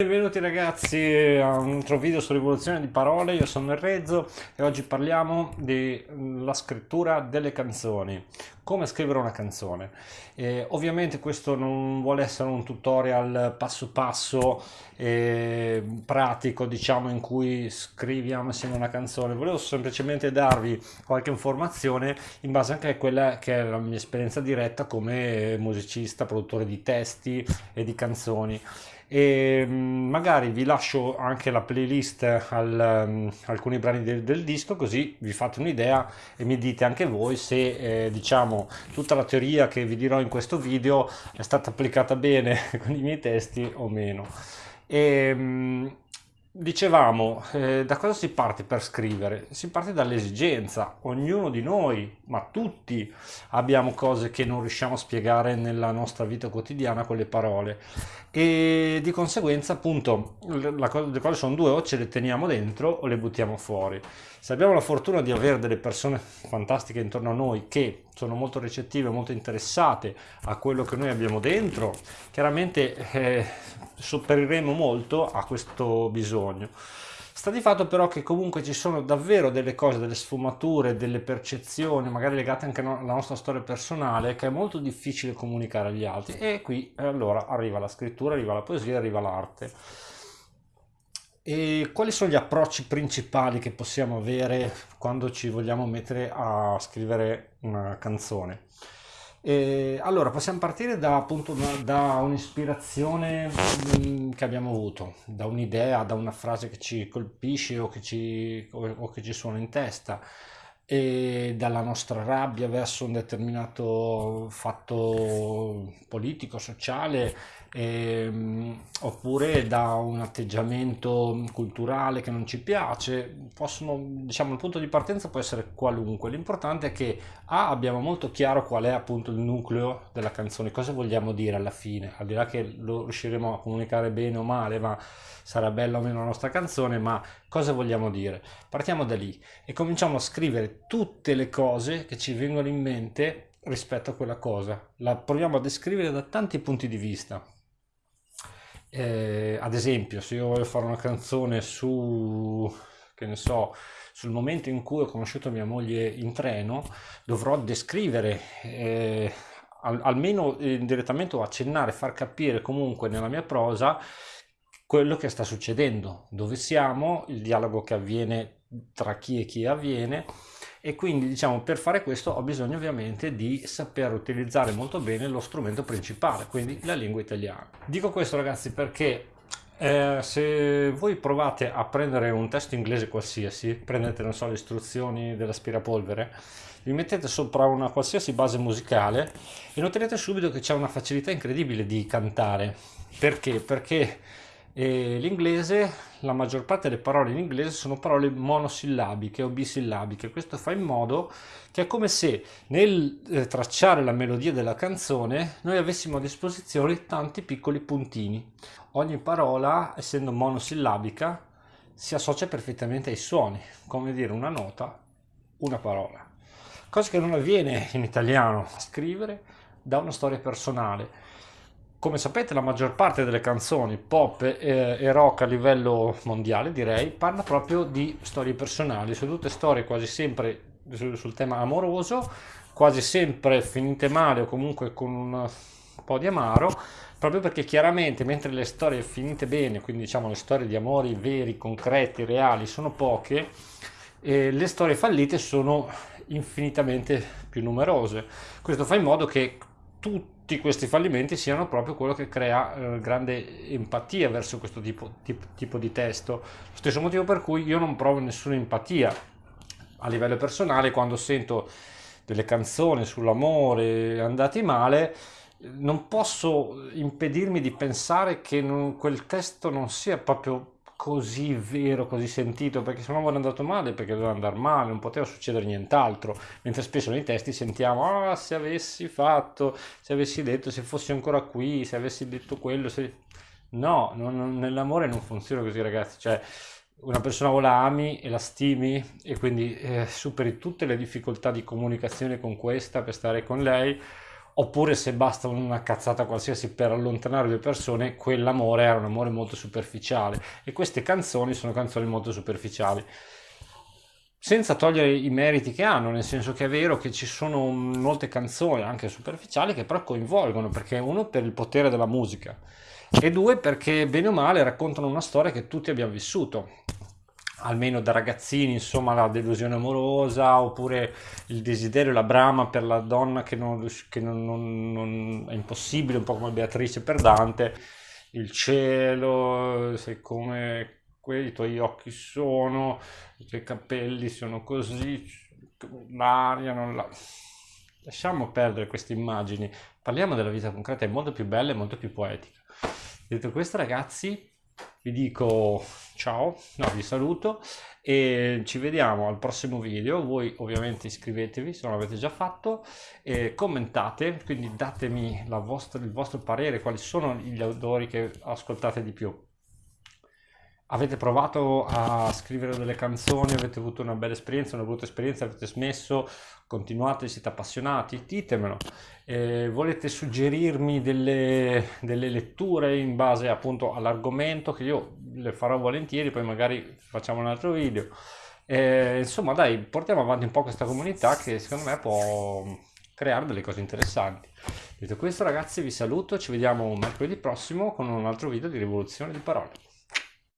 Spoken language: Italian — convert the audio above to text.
Benvenuti ragazzi a un altro video su rivoluzione di parole, io sono il Rezzo e oggi parliamo della scrittura delle canzoni, come scrivere una canzone. E ovviamente questo non vuole essere un tutorial passo passo eh, pratico diciamo in cui scriviamo insieme una canzone, volevo semplicemente darvi qualche informazione in base anche a quella che è la mia esperienza diretta come musicista, produttore di testi e di canzoni e mm, magari vi lascio anche la playlist al, um, alcuni brani del, del, disco così vi fate un'idea e mi dite anche voi se eh, diciamo tutta la teoria che vi dirò in questo video è stata applicata bene con i miei testi o meno. E, um, Dicevamo, eh, da cosa si parte per scrivere? Si parte dall'esigenza, ognuno di noi, ma tutti, abbiamo cose che non riusciamo a spiegare nella nostra vita quotidiana con le parole e di conseguenza appunto le cose sono due, o ce le teniamo dentro o le buttiamo fuori. Se abbiamo la fortuna di avere delle persone fantastiche intorno a noi che sono molto recettive, molto interessate a quello che noi abbiamo dentro, chiaramente eh, sopperiremo molto a questo bisogno. Sta di fatto però che comunque ci sono davvero delle cose, delle sfumature, delle percezioni, magari legate anche alla nostra storia personale, che è molto difficile comunicare agli altri e qui allora arriva la scrittura, arriva la poesia, arriva l'arte. E quali sono gli approcci principali che possiamo avere quando ci vogliamo mettere a scrivere una canzone? E allora, possiamo partire da, appunto, da un'ispirazione mm, che abbiamo avuto, da un'idea, da una frase che ci colpisce o che ci, o, o che ci suona in testa e dalla nostra rabbia verso un determinato fatto politico, sociale, ehm, oppure da un atteggiamento culturale che non ci piace. Possono, diciamo, il punto di partenza può essere qualunque. L'importante è che A abbiamo molto chiaro qual è appunto il nucleo della canzone, cosa vogliamo dire alla fine, al di là che lo riusciremo a comunicare bene o male, ma sarà bella o meno la nostra canzone, ma cosa vogliamo dire? Partiamo da lì e cominciamo a scrivere tutte le cose che ci vengono in mente rispetto a quella cosa. La proviamo a descrivere da tanti punti di vista. Eh, ad esempio, se io voglio fare una canzone su, che ne so, sul momento in cui ho conosciuto mia moglie in treno, dovrò descrivere eh, al, almeno indirettamente o accennare, far capire comunque nella mia prosa quello che sta succedendo, dove siamo, il dialogo che avviene tra chi e chi avviene e quindi diciamo per fare questo ho bisogno ovviamente di saper utilizzare molto bene lo strumento principale, quindi la lingua italiana. Dico questo ragazzi perché eh, se voi provate a prendere un testo inglese qualsiasi, prendete non so le istruzioni dell'aspirapolvere, vi mettete sopra una qualsiasi base musicale e noterete subito che c'è una facilità incredibile di cantare. Perché? Perché e l'inglese, la maggior parte delle parole in inglese sono parole monosillabiche o bisillabiche. Questo fa in modo che è come se nel eh, tracciare la melodia della canzone noi avessimo a disposizione tanti piccoli puntini. Ogni parola, essendo monosillabica, si associa perfettamente ai suoni, come dire una nota, una parola. Cosa che non avviene in italiano, scrivere da una storia personale come sapete la maggior parte delle canzoni pop e, e, rock a livello mondiale direi parla proprio di storie personali, sono tutte storie quasi sempre sul, sul tema amoroso, quasi sempre finite male o comunque con un po' di amaro, proprio perché chiaramente mentre le storie finite bene, quindi diciamo le storie di amori veri, concreti, reali, sono poche, eh, le storie fallite sono infinitamente più numerose. Questo fa in modo che tutti questi fallimenti siano proprio quello che crea eh, grande empatia verso questo tipo, tipo, tipo, di testo. Lo stesso motivo per cui io non provo nessuna empatia a livello personale quando sento delle canzoni sull'amore andati male, non posso impedirmi di pensare che non, quel testo non sia proprio così vero, così sentito, perché se no vuole andato male, perché doveva andare male, non poteva succedere nient'altro, mentre spesso nei testi sentiamo, ah, se avessi fatto, se avessi detto, se fossi ancora qui, se avessi detto quello, se... no, non, nell'amore non funziona così ragazzi, cioè una persona o la ami e la stimi e quindi eh, superi tutte le difficoltà di comunicazione con questa per stare con lei, oppure se basta una cazzata qualsiasi per allontanare due persone, quell'amore era un amore molto superficiale e queste canzoni sono canzoni molto superficiali. Senza togliere i meriti che hanno, nel senso che è vero che ci sono molte canzoni, anche superficiali, che però coinvolgono, perché uno per il potere della musica e due perché bene o male raccontano una storia che tutti abbiamo vissuto almeno da ragazzini, insomma, la delusione amorosa oppure il desiderio, la brama per la donna che, non, che non, non, non, è impossibile, un po' come Beatrice per Dante, il cielo, sei come quelli, tuoi occhi sono, i tuoi capelli sono così, l'aria non la... Lasciamo perdere queste immagini, parliamo della vita concreta, è molto più bella e molto più poetica. Detto questo ragazzi, vi dico ciao, no, vi saluto e ci vediamo al prossimo video. Voi ovviamente iscrivetevi se non l'avete già fatto commentate, quindi datemi vostra, il vostro parere, quali sono gli autori che ascoltate di più. Avete provato a scrivere delle canzoni, avete avuto una bella esperienza, una brutta esperienza, avete smesso, continuate, siete appassionati? Ditemelo. Eh, volete suggerirmi delle, delle, letture in base appunto all'argomento che io le farò volentieri, poi magari facciamo un altro video. Eh, insomma dai, portiamo avanti un po' questa comunità che secondo me può creare delle cose interessanti. Detto questo ragazzi vi saluto, ci vediamo mercoledì prossimo con un altro video di rivoluzione di parole.